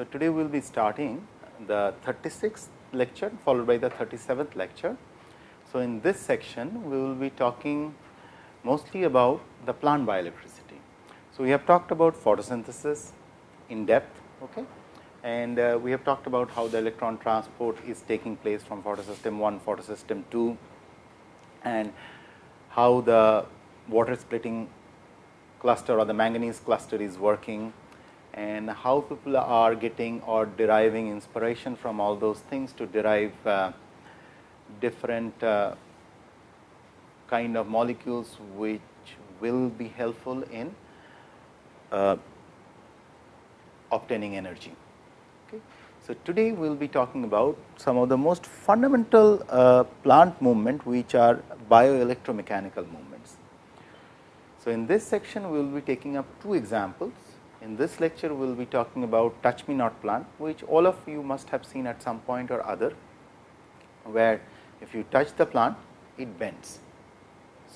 So, today we will be starting the 36th lecture followed by the 37th lecture. So, in this section we will be talking mostly about the plant bioelectricity. So, we have talked about photosynthesis in depth okay? and uh, we have talked about how the electron transport is taking place from photosystem 1, photosystem 2 and how the water splitting cluster or the manganese cluster is working and how people are getting or deriving inspiration from all those things to derive uh, different uh, kind of molecules which will be helpful in uh, obtaining energy. Okay. So, today we will be talking about some of the most fundamental uh, plant movement which are bioelectromechanical movements. So, in this section we will be taking up two examples. In this lecture we will be talking about touch me not plant which all of you must have seen at some point or other where if you touch the plant it bends.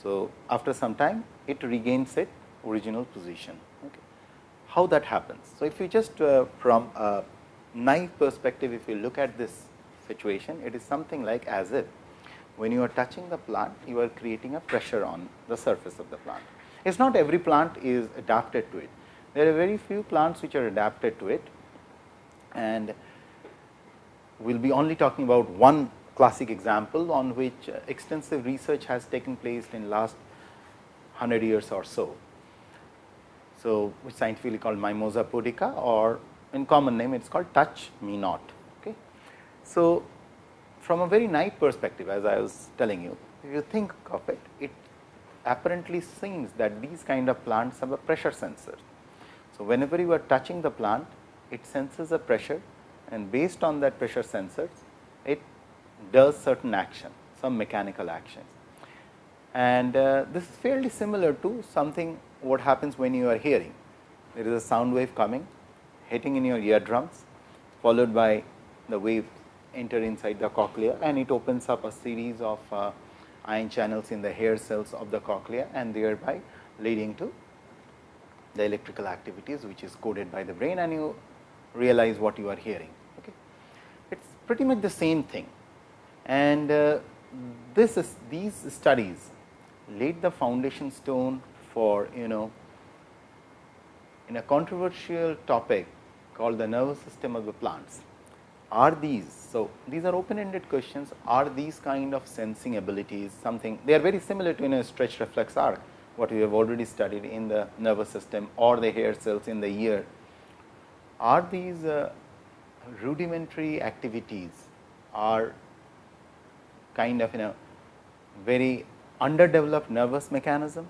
So, after some time it regains its original position. Okay. How that happens? So, if you just uh, from a naive perspective if you look at this situation it is something like as if when you are touching the plant you are creating a pressure on the surface of the plant. It is not every plant is adapted to it. There are very few plants which are adapted to it and we will be only talking about one classic example on which uh, extensive research has taken place in last 100 years or so. So, which scientifically called Mimosa pudica or in common name it is called touch me not. Okay. So, from a very naive perspective as I was telling you, if you think of it, it apparently seems that these kind of plants have a pressure sensor. So, whenever you are touching the plant, it senses a pressure and based on that pressure sensors, it does certain action, some mechanical action. And uh, this is fairly similar to something what happens when you are hearing. There is a sound wave coming, hitting in your eardrums, followed by the wave enter inside the cochlea and it opens up a series of uh, ion channels in the hair cells of the cochlea and thereby leading to the electrical activities which is coded by the brain and you realize what you are hearing. Okay. It is pretty much the same thing and uh, this is these studies laid the foundation stone for you know in a controversial topic called the nervous system of the plants are these. So, these are open ended questions are these kind of sensing abilities something they are very similar to in a stretch reflex arc what we have already studied in the nervous system or the hair cells in the ear. Are these uh, rudimentary activities are kind of in a very underdeveloped nervous mechanism.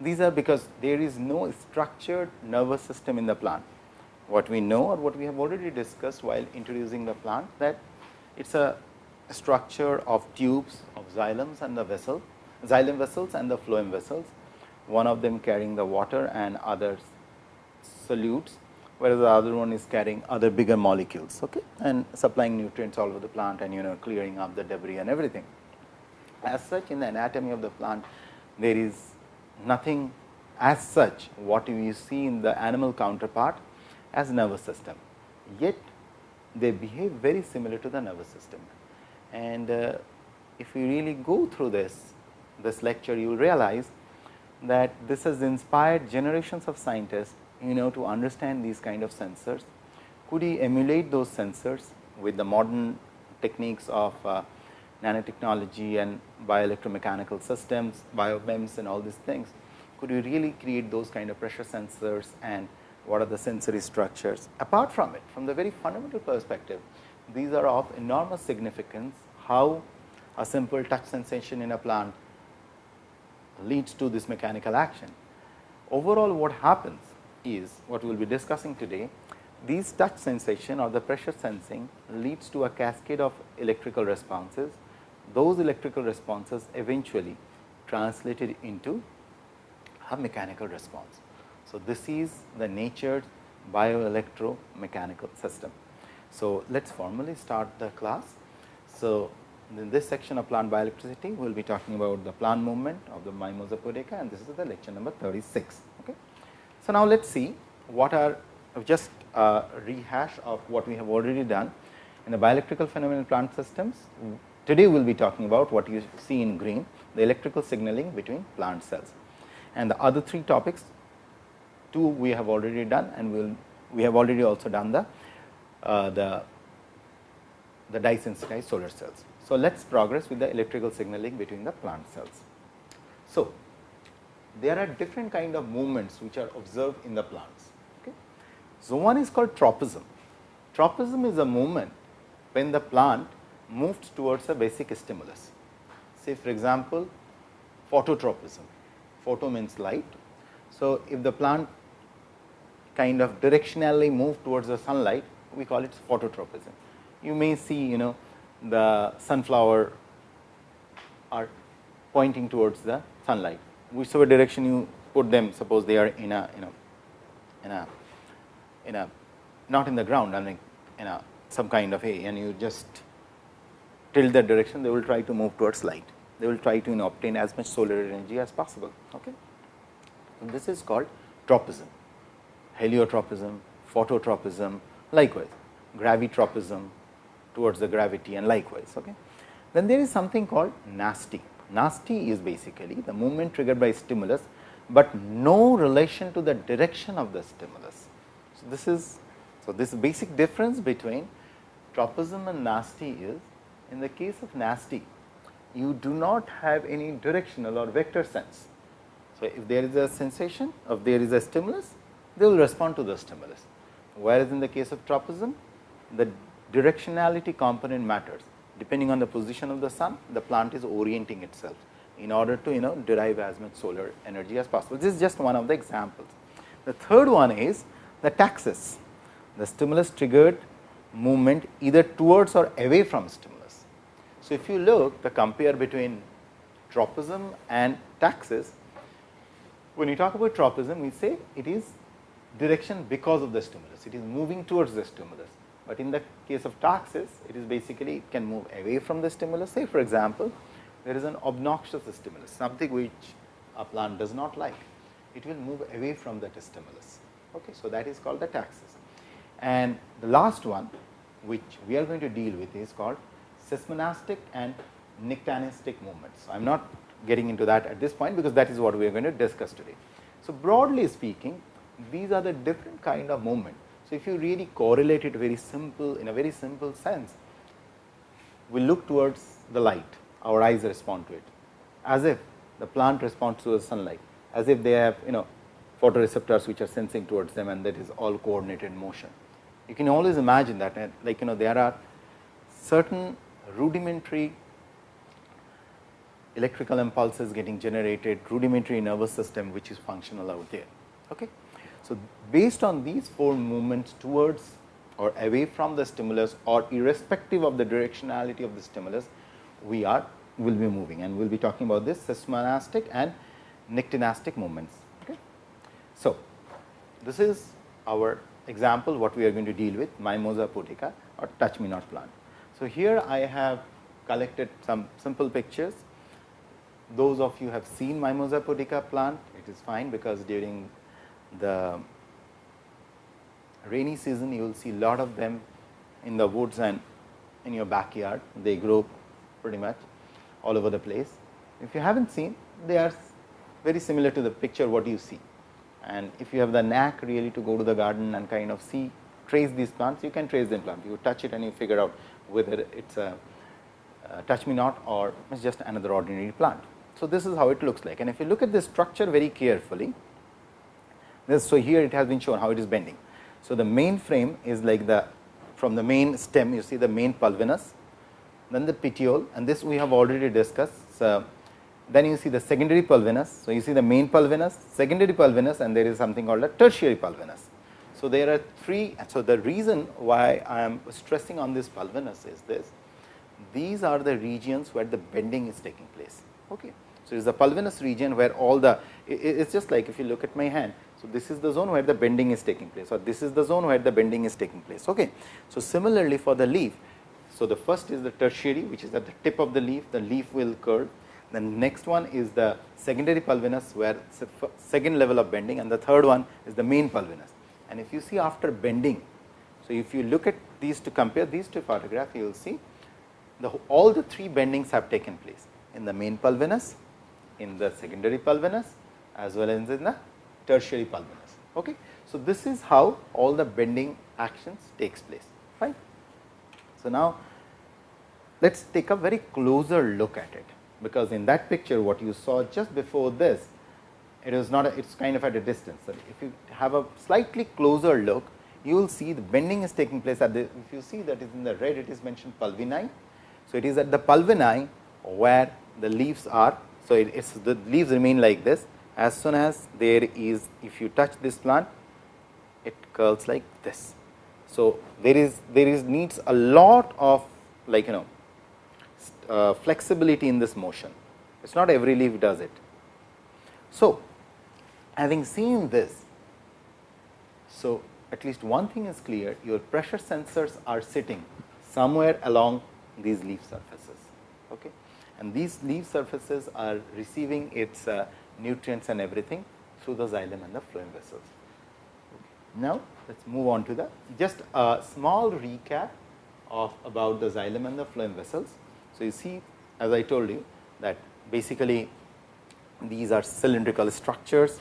These are because there is no structured nervous system in the plant what we know or what we have already discussed while introducing the plant that it is a structure of tubes of xylems and the vessel, xylem vessels and the phloem vessels, one of them carrying the water and others solutes, whereas the other one is carrying other bigger molecules okay, and supplying nutrients all over the plant and you know clearing up the debris and everything. As such in the anatomy of the plant, there is nothing as such what you see in the animal counterpart as nervous system, yet they behave very similar to the nervous system. And uh, if we really go through this, this lecture, you will realize that this has inspired generations of scientists, you know, to understand these kind of sensors. Could you emulate those sensors with the modern techniques of uh, nanotechnology and bioelectromechanical systems, biomems and all these things? Could you really create those kind of pressure sensors and what are the sensory structures. Apart from it, from the very fundamental perspective, these are of enormous significance, how a simple touch sensation in a plant leads to this mechanical action. Overall what happens is what we will be discussing today, these touch sensation or the pressure sensing leads to a cascade of electrical responses. Those electrical responses eventually translated into a mechanical response. So, this is the natured bioelectromechanical system. So, let us formally start the class. So, in this section of plant bioelectricity, we will be talking about the plant movement of the Mimosa pudica and this is the lecture number 36. Okay. So, now let us see what are just a rehash of what we have already done in the bioelectrical phenomenon plant systems. Today, we will be talking about what you see in green the electrical signaling between plant cells and the other three topics two we have already done and we will we have already also done the uh, the the dye sensitized solar cells. So, let us progress with the electrical signaling between the plant cells. So, there are different kind of movements which are observed in the plants. Okay. So, one is called tropism. Tropism is a movement when the plant moves towards a basic stimulus. Say for example, phototropism, photo means light. So, if the plant kind of directionally move towards the sunlight, we call it phototropism. You may see you know the sunflower are pointing towards the sunlight. Whichever direction you put them suppose they are in a you know in a in a not in the ground I mean in a some kind of a and you just tilt that direction they will try to move towards light. They will try to you know, obtain as much solar energy as possible okay? And this is called tropism. Heliotropism phototropism likewise gravitropism towards the gravity and likewise okay then there is something called nasty Nasty is basically the movement triggered by stimulus, but no relation to the direction of the stimulus. So, this is so this basic difference between tropism and nasty is in the case of nasty you do not have any directional or vector sense. So, if there is a sensation if there is a stimulus they will respond to the stimulus, whereas in the case of tropism the directionality component matters depending on the position of the sun, the plant is orienting itself in order to you know derive as much solar energy as possible. This is just one of the examples. The third one is the taxis, the stimulus triggered movement either towards or away from stimulus. So, if you look the compare between tropism and taxis, when you talk about tropism, we say it is direction because of the stimulus, it is moving towards the stimulus but in the case of taxis, it is basically it can move away from the stimulus. Say for example, there is an obnoxious stimulus, something which a plant does not like, it will move away from that stimulus. Okay, so that is called the taxis. And the last one, which we are going to deal with, is called seismonastic and nyctinastic movements. I am not getting into that at this point, because that is what we are going to discuss today. So, broadly speaking, these are the different kind of movement so, if you really correlate it very simple in a very simple sense, we look towards the light, our eyes respond to it as if the plant responds to the sunlight, as if they have you know photoreceptors which are sensing towards them and that is all coordinated motion. You can always imagine that like you know there are certain rudimentary electrical impulses getting generated, rudimentary nervous system which is functional out there. Okay. So, based on these four movements towards or away from the stimulus or irrespective of the directionality of the stimulus, we are will be moving and we will be talking about this seismonastic and nyctinastic movements. Okay. So, this is our example what we are going to deal with Mimosa pudica or touch me not plant. So, here I have collected some simple pictures. Those of you have seen Mimosa pudica plant, it is fine because during the rainy season you will see lot of them in the woods and in your backyard. They grow pretty much all over the place. If you have not seen, they are very similar to the picture what you see. And if you have the knack really to go to the garden and kind of see, trace these plants, you can trace them plant. You touch it and you figure out whether it is a, touch me not or it is just another ordinary plant. So, this is how it looks like. And if you look at this structure very carefully, this, so, here it has been shown how it is bending. So, the main frame is like the from the main stem you see the main pulvinus, then the petiole and this we have already discussed. So, then you see the secondary pulvinus. So, you see the main pulvinus, secondary pulvinus and there is something called a tertiary pulvinus. So, there are three. So, the reason why I am stressing on this pulvinus is this, these are the regions where the bending is taking place. Okay. So, it is the pulvinus region where all the, it is just like if you look at my hand, so, this is the zone where the bending is taking place or this is the zone where the bending is taking place. Okay. So, similarly for the leaf, so the first is the tertiary which is at the tip of the leaf, the leaf will curve. The next one is the secondary pulvinus where second level of bending and the third one is the main pulvinus. and if you see after bending. So, if you look at these to compare these two photographs, you will see the all the three bendings have taken place in the main pulvinus, in the secondary pulvinus as well as in the tertiary pulvinus. Okay. So, this is how all the bending actions takes place fine. So, now let us take a very closer look at it, because in that picture what you saw just before this it is not it is kind of at a distance. So, if you have a slightly closer look you will see the bending is taking place at the if you see that is in the red it is mentioned pulvini. So, it is at the pulvini where the leaves are. So, it is the leaves remain like this as soon as there is if you touch this plant it curls like this. So, there is there is needs a lot of like you know uh, flexibility in this motion it is not every leaf does it. So, having seen this, so at least one thing is clear your pressure sensors are sitting somewhere along these leaf surfaces. Okay. And these leaf surfaces are receiving its uh, nutrients and everything through the xylem and the phloem vessels. Now, let us move on to the just a small recap of about the xylem and the phloem vessels. So, you see as I told you that basically these are cylindrical structures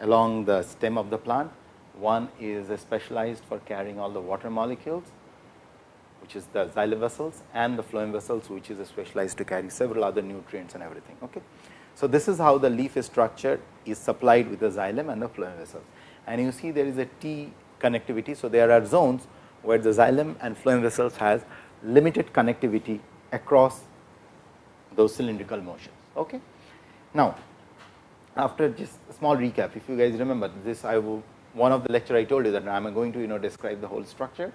along the stem of the plant. One is specialized for carrying all the water molecules, which is the xylem vessels and the phloem vessels, which is specialized to carry several other nutrients and everything. Okay. So, this is how the leaf is structured is supplied with the xylem and the phloem vessels. And you see there is a T connectivity. So, there are zones where the xylem and phloem vessels has limited connectivity across those cylindrical motions. Okay. Now, after just a small recap, if you guys remember this, I will one of the lecture I told you that I am going to you know describe the whole structure,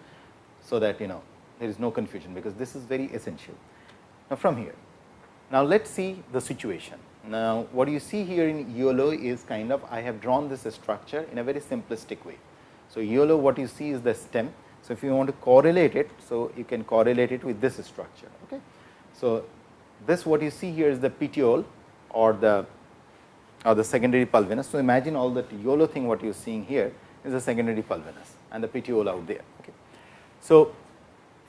so that you know there is no confusion, because this is very essential. Now, from here, now let us see the situation. Now, what you see here in yellow is kind of I have drawn this structure in a very simplistic way. So, yellow what you see is the stem. So, if you want to correlate it, so you can correlate it with this structure. Okay. So, this what you see here is the petiole or the or the secondary pulvinus. So, imagine all that yellow thing what you are seeing here is the secondary pulvinus and the petiole out there. Okay. So,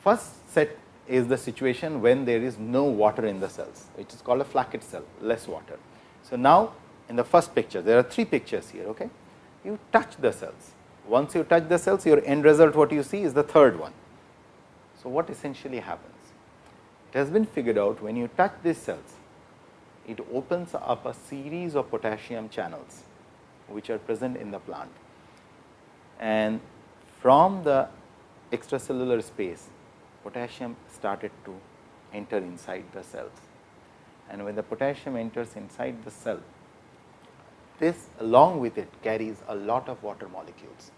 first set is the situation when there is no water in the cells, which is called a flaccid cell, less water. So, now in the first picture, there are three pictures here. Okay. You touch the cells. Once you touch the cells, your end result what you see is the third one. So, what essentially happens? It has been figured out when you touch these cells, it opens up a series of potassium channels, which are present in the plant. And from the extracellular space, potassium started to enter inside the cells. And when the potassium enters inside the cell, this along with it carries a lot of water molecules.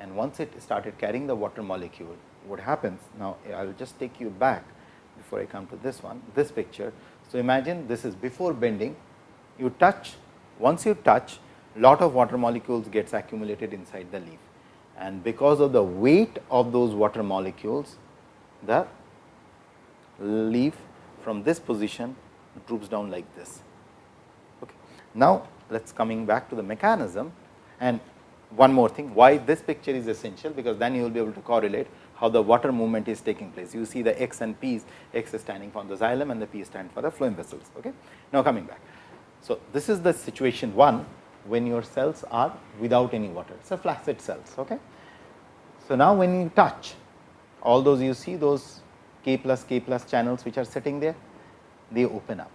And once it started carrying the water molecule, what happens? Now, I will just take you back before I come to this one, this picture. So, imagine this is before bending, you touch, once you touch, lot of water molecules gets accumulated inside the leaf. And because of the weight of those water molecules, the leaf from this position droops down like this. Okay. Now, let us coming back to the mechanism and one more thing why this picture is essential, because then you will be able to correlate how the water movement is taking place. You see the x and p's, x is standing for the xylem and the p stand for the phloem vessels. Okay. Now, coming back. So, this is the situation 1 when your cells are without any water, a flaccid cells. Okay. So, now when you touch all those you see those k plus k plus channels which are sitting there, they open up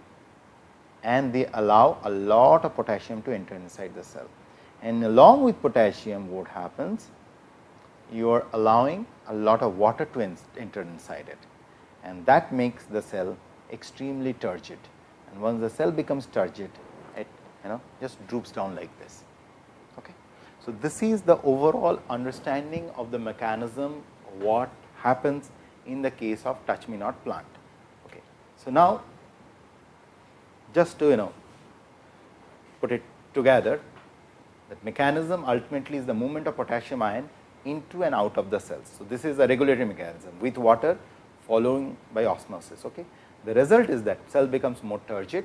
and they allow a lot of potassium to enter inside the cell. And along with potassium what happens? You are allowing a lot of water to enter inside it and that makes the cell extremely turgid. And once the cell becomes turgid, it you know just droops down like this. Okay. So, this is the overall understanding of the mechanism what happens in the case of touch me not plant. Okay. So, now just to you know put it together that mechanism ultimately is the movement of potassium ion into and out of the cells. So, this is a regulatory mechanism with water following by osmosis. Okay. The result is that cell becomes more turgid,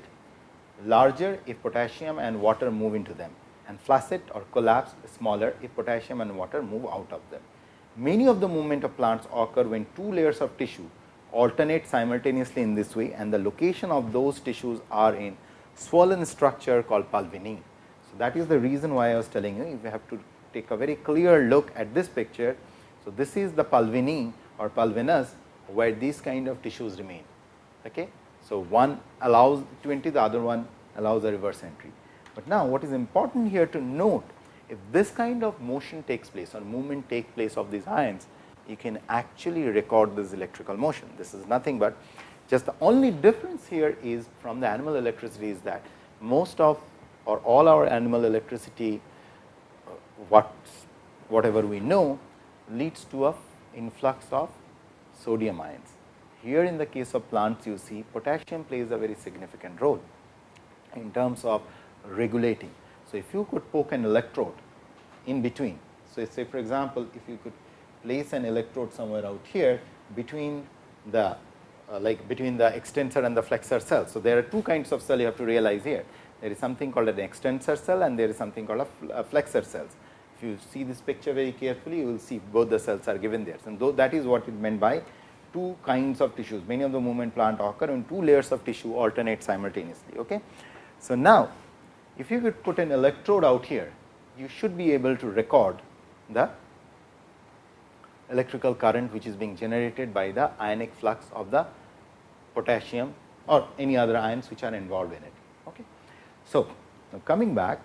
larger if potassium and water move into them and flaccid or collapse smaller if potassium and water move out of them. Many of the movement of plants occur when two layers of tissue alternate simultaneously in this way and the location of those tissues are in swollen structure called pulvini. So, that is the reason why I was telling you if you have to take a very clear look at this picture. So, this is the pulvini or pulvinus where these kind of tissues remain. Okay. So, one allows 20 the other one allows a reverse entry. But now, what is important here to note if this kind of motion takes place or movement take place of these ions, you can actually record this electrical motion. This is nothing but just the only difference here is from the animal electricity is that most of or all our animal electricity uh, what whatever we know leads to a influx of sodium ions. Here in the case of plants you see potassium plays a very significant role in terms of regulating. So, if you could poke an electrode in between. So, say for example, if you could place an electrode somewhere out here between the uh, like between the extensor and the flexor cell. So, there are two kinds of cell you have to realize here. There is something called an extensor cell and there is something called a, flexor cells. If you see this picture very carefully, you will see both the cells are given there. And so, that is what it meant by two kinds of tissues. Many of the movement plant occur when two layers of tissue alternate simultaneously. Okay? So, now if you could put an electrode out here, you should be able to record the electrical current which is being generated by the ionic flux of the potassium or any other ions which are involved in it. Okay. So, coming back,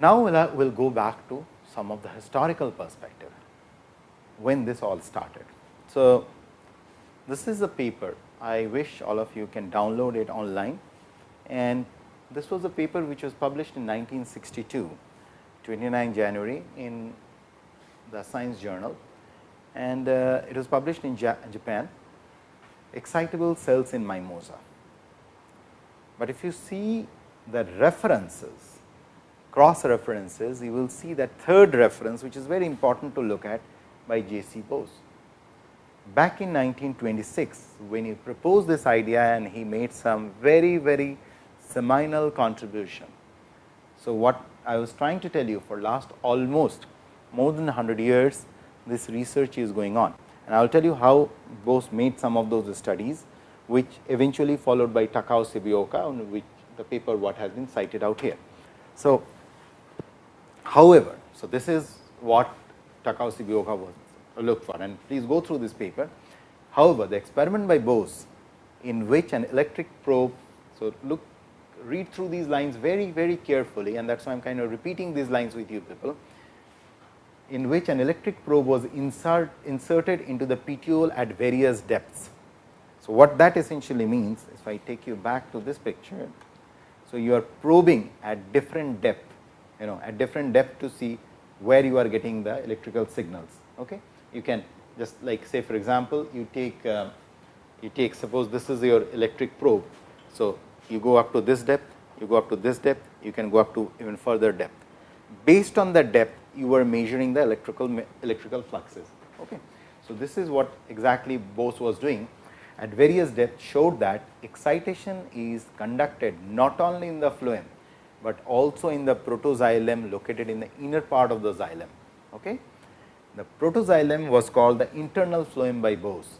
now we will go back to some of the historical perspective when this all started. So, this is a paper I wish all of you can download it online and this was a paper which was published in 1962, 29 January in the Science Journal and uh, it was published in ja Japan, excitable cells in mimosa. But if you see the references, cross references, you will see that third reference, which is very important to look at by J. C. Bose. Back in 1926, when he proposed this idea and he made some very, very seminal contribution. So, what I was trying to tell you for last almost more than 100 years, this research is going on. And I will tell you how Bose made some of those studies, which eventually followed by Takao Shigeoka, on which the paper what has been cited out here. So, however, so this is what Takao Shigeoka was uh, looked for and please go through this paper. However, the experiment by Bose in which an electric probe, so look read through these lines very, very carefully and that is why I am kind of repeating these lines with you people, in which an electric probe was insert, inserted into the petiole at various depths. So, what that essentially means, if I take you back to this picture, so you are probing at different depth, you know at different depth to see where you are getting the electrical signals. Okay? You can just like say for example, you take uh, you take suppose this is your electric probe. So, you go up to this depth, you go up to this depth, you can go up to even further depth. Based on the depth, you are measuring the electrical electrical fluxes. Okay. So, this is what exactly Bose was doing at various depths showed that excitation is conducted not only in the phloem, but also in the protoxylem located in the inner part of the xylem. Okay. The protoxylem was called the internal phloem by Bose,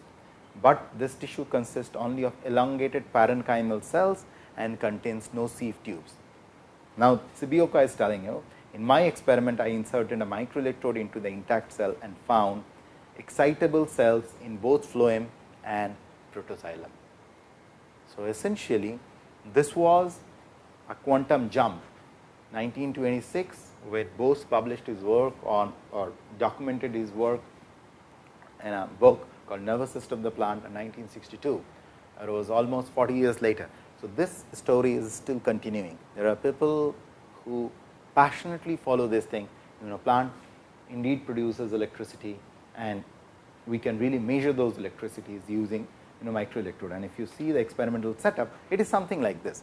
but this tissue consists only of elongated parenchymal cells and contains no sieve tubes. Now, Shigeoka is telling you, in my experiment, I inserted a microelectrode into the intact cell and found excitable cells in both phloem and protoxylem. So, essentially this was a quantum jump 1926 where Bose published his work on or documented his work in a book called Nervous System of the Plant in 1962. It was almost 40 years later. So, this story is still continuing. There are people who passionately follow this thing, you know plant indeed produces electricity and we can really measure those electricities using you know microelectrode. And if you see the experimental setup, it is something like this.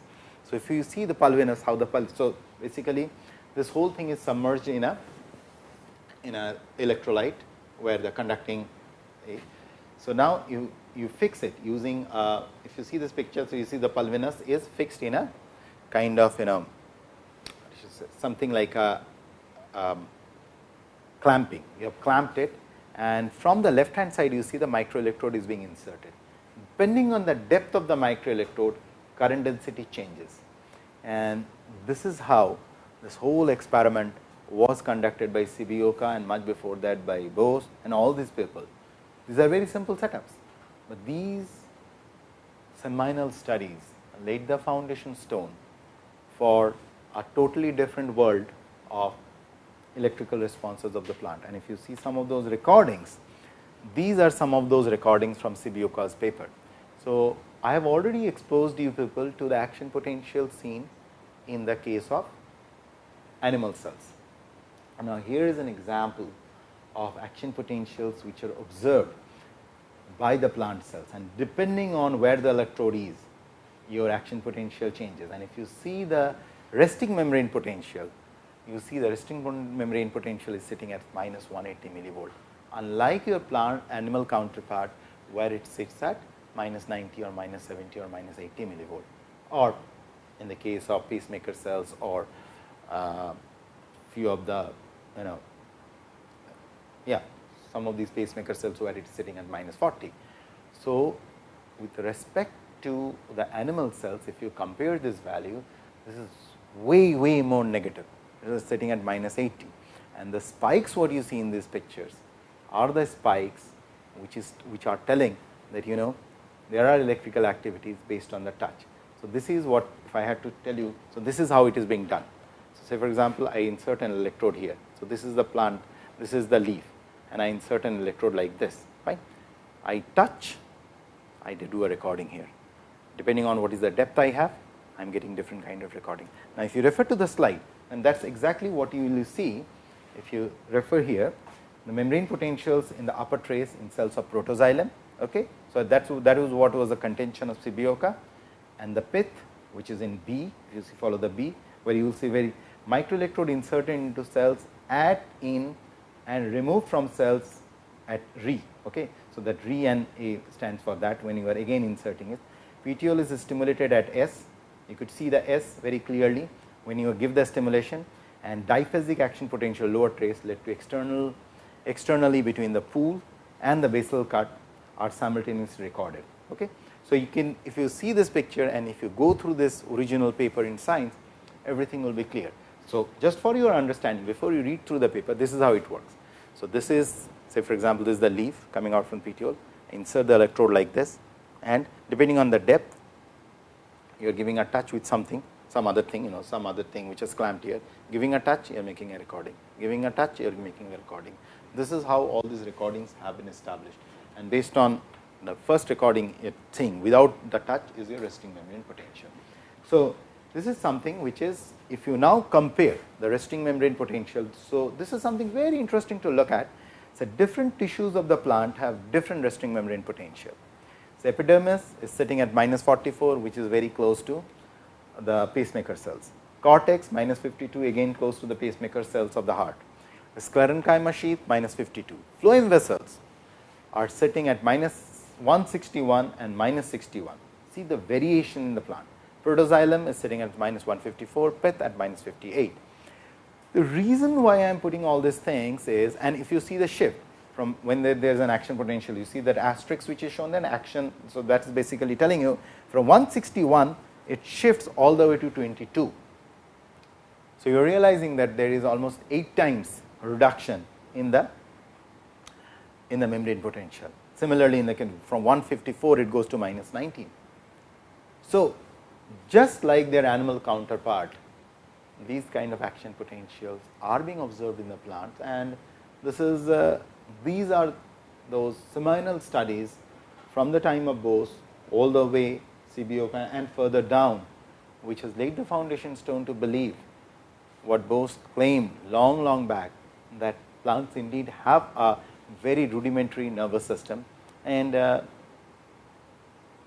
So, if you see the pulvinus, how the pulse, so basically this whole thing is submerged in a in a electrolyte where the conducting. So, now you you fix it using uh, if you see this picture. So, you see the pulvinus is fixed in a kind of you know something like a um, clamping. You have clamped it and from the left hand side you see the microelectrode is being inserted. Depending on the depth of the microelectrode, current density changes. And this is how this whole experiment was conducted by Sibaoka and much before that by Bose and all these people. These are very simple setups, but these seminal studies laid the foundation stone for a totally different world of electrical responses of the plant. And if you see some of those recordings, these are some of those recordings from Sibaoka's paper. So, I have already exposed you people to the action potential seen in the case of animal cells. Now, here is an example of action potentials which are observed by the plant cells. And depending on where the electrode is, your action potential changes. And if you see the resting membrane potential, you see the resting membrane potential is sitting at minus 180 millivolt, unlike your plant animal counterpart where it sits at minus 90 or minus 70 or minus 80 millivolt. Or in the case of pacemaker cells or uh, few of the you know yeah some of these pacemaker cells where it is sitting at minus 40. So, with respect to the animal cells if you compare this value this is way way more negative it is sitting at minus 80 and the spikes what you see in these pictures are the spikes which is which are telling that you know there are electrical activities based on the touch. So, this is what if I had to tell you. So, this is how it is being done. So, say for example, I insert an electrode here. So, this is the plant, this is the leaf and I insert an electrode like this, right. I touch, I do a recording here. Depending on what is the depth I have, I am getting different kind of recording. Now, if you refer to the slide and that is exactly what you will see if you refer here the membrane potentials in the upper trace in cells of protoxylem. Okay. So, that that was what was the contention of Sibaoka and the pith which is in B, if you see follow the B, where you will see very microelectrode inserted into cells at in and removed from cells at re. Okay. So, that re and A stands for that when you are again inserting it. Petiole is stimulated at S, you could see the S very clearly when you give the stimulation and diphasic action potential lower trace led to external externally between the pool and the basal cut are simultaneously recorded. Okay. So, you can if you see this picture and if you go through this original paper in science everything will be clear. So, just for your understanding before you read through the paper this is how it works. So, this is say for example, this is the leaf coming out from petiole insert the electrode like this and depending on the depth you are giving a touch with something some other thing you know some other thing which is clamped here giving a touch you are making a recording giving a touch you are making a recording. This is how all these recordings have been established and based on the first recording a thing without the touch is your resting membrane potential. So, this is something which is if you now compare the resting membrane potential. So, this is something very interesting to look at. So, different tissues of the plant have different resting membrane potential. So, epidermis is sitting at minus 44 which is very close to the pacemaker cells. Cortex minus 52 again close to the pacemaker cells of the heart. The sclerenchyma sheath minus 52. Phloem vessels are sitting at minus 161 and minus 61. See the variation in the plant. Protoxylem is sitting at minus 154, pith at minus 58. The reason why I am putting all these things is, and if you see the shift from when there, is an action potential, you see that asterisk which is shown then action. So, that is basically telling you from 161 it shifts all the way to 22. So, you are realizing that there is almost 8 times reduction in the in the membrane potential. Similarly, in the from 154 it goes to minus 19. So, just like their animal counterpart, these kind of action potentials are being observed in the plants. And this is uh, these are those seminal studies from the time of Bose all the way Sibaoka and further down, which has laid the foundation stone to believe what Bose claimed long, long back that plants indeed have a very rudimentary nervous system. And uh,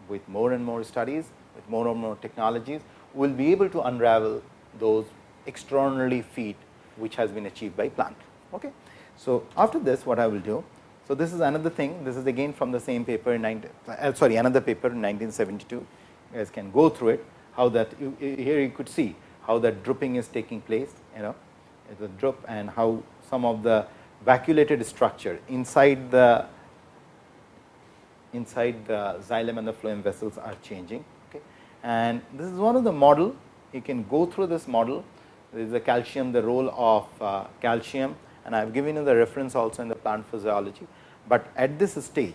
with more and more studies, with more and more technologies, we will be able to unravel those extraordinary feat which has been achieved by plant. Okay. So, after this what I will do, so this is another thing, this is again from the same paper in 19, uh, sorry another paper in 1972, you guys can go through it, how that you, here you could see how that drooping is taking place, you know, the drupe and how some of the vacuolated structure inside the inside the xylem and the phloem vessels are changing. And this is one of the model you can go through this model there is the calcium the role of uh, calcium and I have given you the reference also in the plant physiology, but at this stage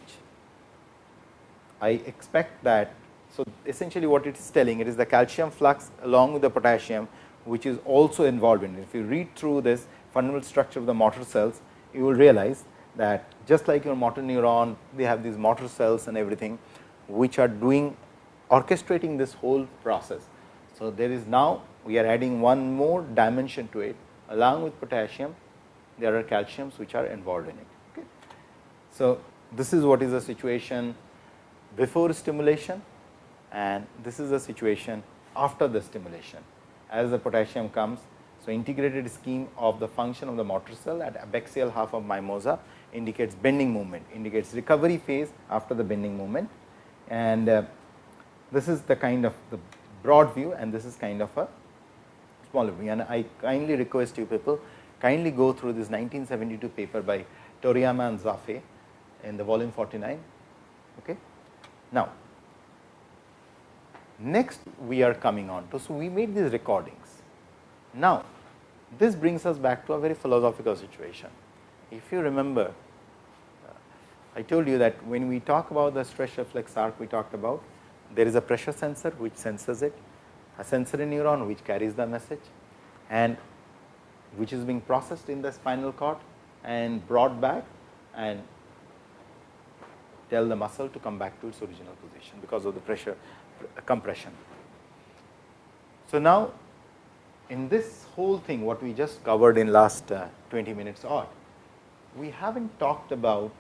I expect that. So, essentially what it is telling it is the calcium flux along with the potassium which is also involved in it. If you read through this fundamental structure of the motor cells, you will realize that just like your motor neuron, they have these motor cells and everything, which are doing orchestrating this whole process. So, there is now we are adding one more dimension to it along with potassium, there are calciums which are involved in it. Okay. So, this is what is the situation before stimulation and this is the situation after the stimulation as the potassium comes. So, integrated scheme of the function of the motor cell at abaxial half of mimosa indicates bending movement, indicates recovery phase after the bending movement and uh, this is the kind of the broad view and this is kind of a smaller view and I kindly request you people kindly go through this 1972 paper by Toriyama and Jaffe in the volume 49. Okay. Now, next we are coming on to. So, we made these recordings. Now, this brings us back to a very philosophical situation. If you remember, uh, I told you that when we talk about the stress reflex arc, we talked about there is a pressure sensor which senses it, a sensory neuron which carries the message and which is being processed in the spinal cord and brought back and tell the muscle to come back to its original position because of the pressure compression. So, now in this whole thing what we just covered in last uh, 20 minutes or we have not talked about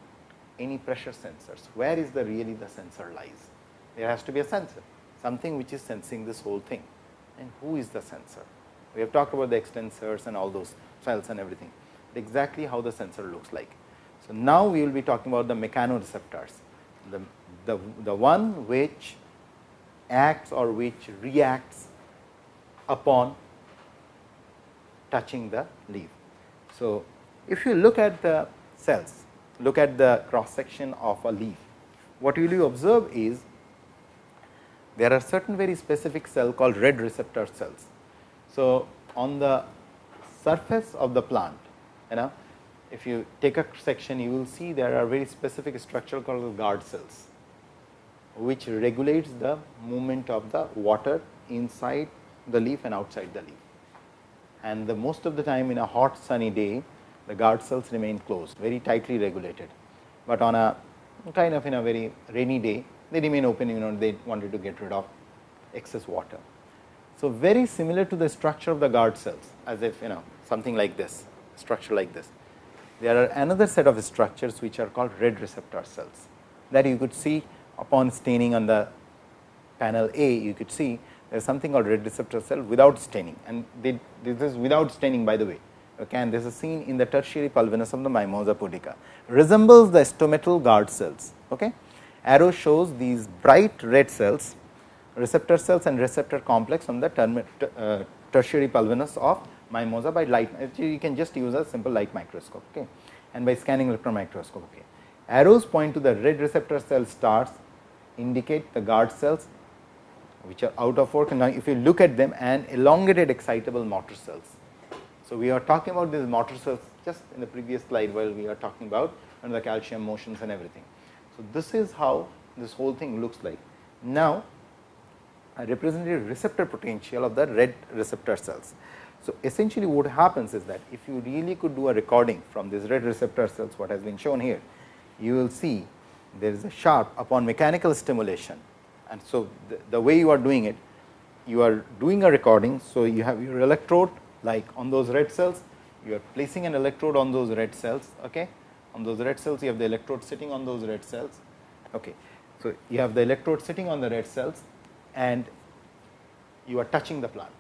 any pressure sensors, where is the really the sensor lies? There has to be a sensor, something which is sensing this whole thing and who is the sensor? We have talked about the extensors and all those cells and everything, exactly how the sensor looks like. So, now we will be talking about the mechanoreceptors, the, the, the one which acts or which reacts upon touching the leaf. So, if you look at the cells, look at the cross section of a leaf, what will you observe is there are certain very specific cell called red receptor cells. So, on the surface of the plant, you know, if you take a section, you will see there are very specific structure called guard cells, which regulates the movement of the water inside the leaf and outside the leaf. And the most of the time in a hot sunny day, the guard cells remain closed, very tightly regulated. But on a kind of in a very rainy day, they remain open, you know, they wanted to get rid of excess water. So, very similar to the structure of the guard cells as if you know something like this structure like this. There are another set of structures which are called red receptor cells that you could see upon staining on the panel A you could see there is something called red receptor cell without staining and they, this is without staining by the way okay, and this is seen in the tertiary pulvinus of the mimosa pudica resembles the stomatal guard cells. Okay. Arrow shows these bright red cells receptor cells and receptor complex on the term, uh, tertiary pulvinus of mimosa by light you can just use a simple light microscope okay, and by scanning electron microscope. Okay. Arrows point to the red receptor cell stars indicate the guard cells which are out of work and now if you look at them and elongated excitable motor cells. So, we are talking about these motor cells just in the previous slide while we are talking about and the calcium motions and everything. So, this is how this whole thing looks like. Now, a representative receptor potential of the red receptor cells. So, essentially what happens is that if you really could do a recording from these red receptor cells what has been shown here, you will see there is a sharp upon mechanical stimulation. And so, the, the way you are doing it, you are doing a recording. So, you have your electrode like on those red cells, you are placing an electrode on those red cells. Okay. On those red cells, you have the electrode sitting on those red cells. Okay. So, you have the electrode sitting on the red cells and you are touching the plant.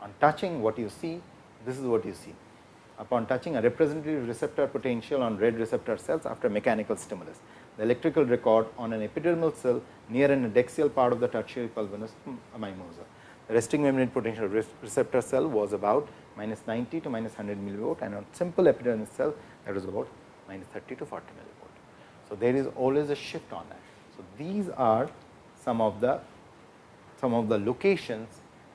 On touching what you see, this is what you see. Upon touching a representative receptor potential on red receptor cells after mechanical stimulus. The electrical record on an epidermal cell near an adaxial part of the tertiary pulvinus hmm, mimosa. The resting membrane potential receptor cell was about minus 90 to minus 100 millivolt and on simple epidermis cell that was about minus 30 to 40 millivolt. So, there is always a shift on that. So, these are some of the some of the locations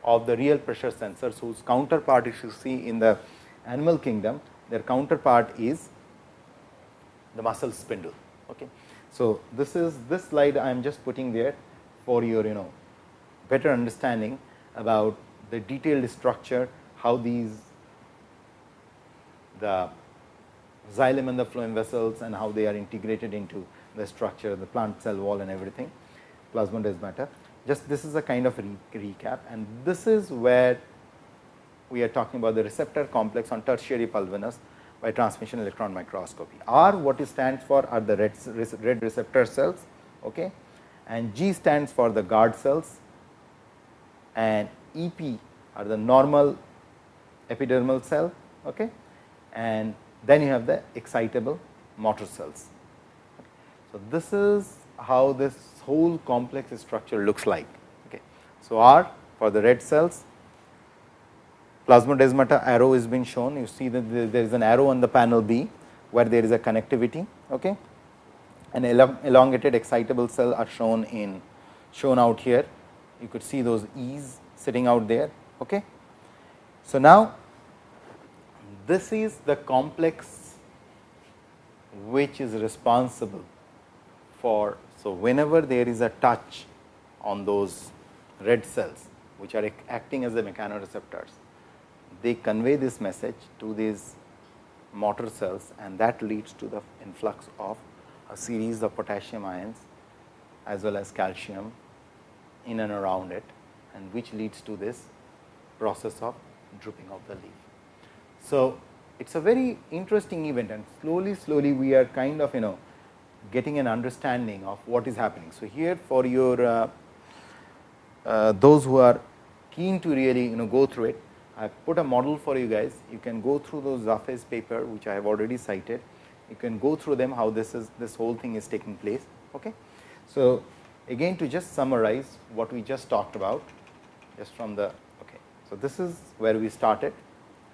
of the real pressure sensors whose counterpart if you see in the animal kingdom their counterpart is the muscle spindle. Okay. So, this is this slide I am just putting there for your you know better understanding about the detailed structure, how these the xylem and the phloem vessels and how they are integrated into the structure, of the plant cell wall and everything, plasmodesmata. Just this is a kind of re recap and this is where we are talking about the receptor complex on tertiary pulvinus by transmission electron microscopy. R what it stands for are the red, red receptor cells okay, and G stands for the guard cells and EP are the normal epidermal cell okay, and then you have the excitable motor cells. So, this is how this whole complex structure looks like. Okay. So, R for the red cells, plasmodesmata arrow is being shown. You see that there is an arrow on the panel B, where there is a connectivity. Okay. And elongated excitable cell are shown in shown out here. You could see those E's sitting out there. Okay. So, now this is the complex which is responsible for. So, whenever there is a touch on those red cells which are acting as the mechanoreceptors, they convey this message to these motor cells and that leads to the influx of a series of potassium ions as well as calcium in and around it and which leads to this process of drooping of the leaf. So, it is a very interesting event and slowly slowly we are kind of you know getting an understanding of what is happening. So, here for your uh, uh, those who are keen to really you know go through it, I have put a model for you guys. You can go through those Jaffe's paper which I have already cited. You can go through them how this is this whole thing is taking place. Okay. So, again to just summarize what we just talked about just from the okay. So, this is where we started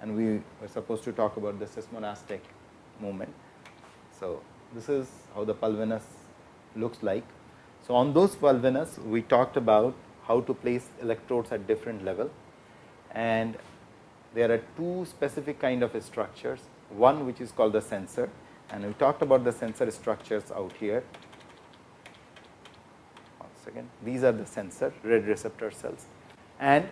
and we were supposed to talk about the seismonastic movement. So, this is how the pulvinus looks like. So, on those pulvinus we talked about how to place electrodes at different level and there are two specific kind of structures, one which is called the sensor and we talked about the sensor structures out here. One second, these are the sensor red receptor cells and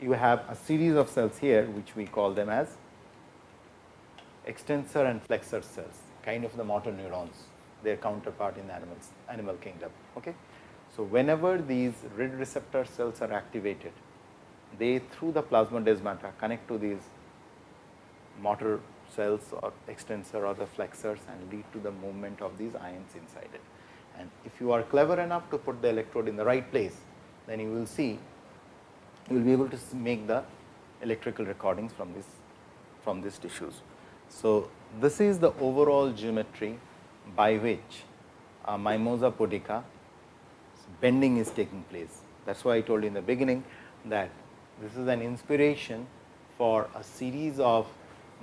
you have a series of cells here which we call them as extensor and flexor cells kind of the motor neurons their counterpart in animals animal kingdom. Okay. So, whenever these red receptor cells are activated they through the plasmodesmata connect to these motor cells or extensor or the flexors and lead to the movement of these ions inside it. And if you are clever enough to put the electrode in the right place, then you will see you will be able to make the electrical recordings from this from these tissues. So, this is the overall geometry by which a mimosa pudica bending is taking place. That is why I told you in the beginning that this is an inspiration for a series of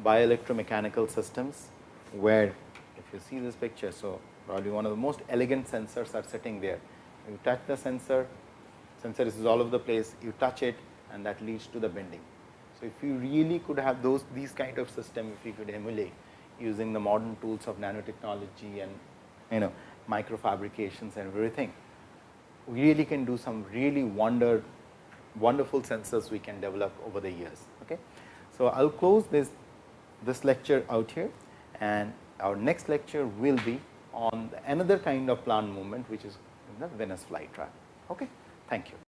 bioelectromechanical systems, where if you see this picture. So, probably one of the most elegant sensors are sitting there. You touch the sensor, sensor is all over the place, you touch it and that leads to the bending. So, if you really could have those these kind of system, if you could emulate using the modern tools of nanotechnology and you know microfabrications and everything, we really can do some really wonder wonderful sensors we can develop over the years. Okay. So, I will close this this lecture out here and our next lecture will be on another kind of plant movement which is in the Venus flytrap. Okay. Thank you.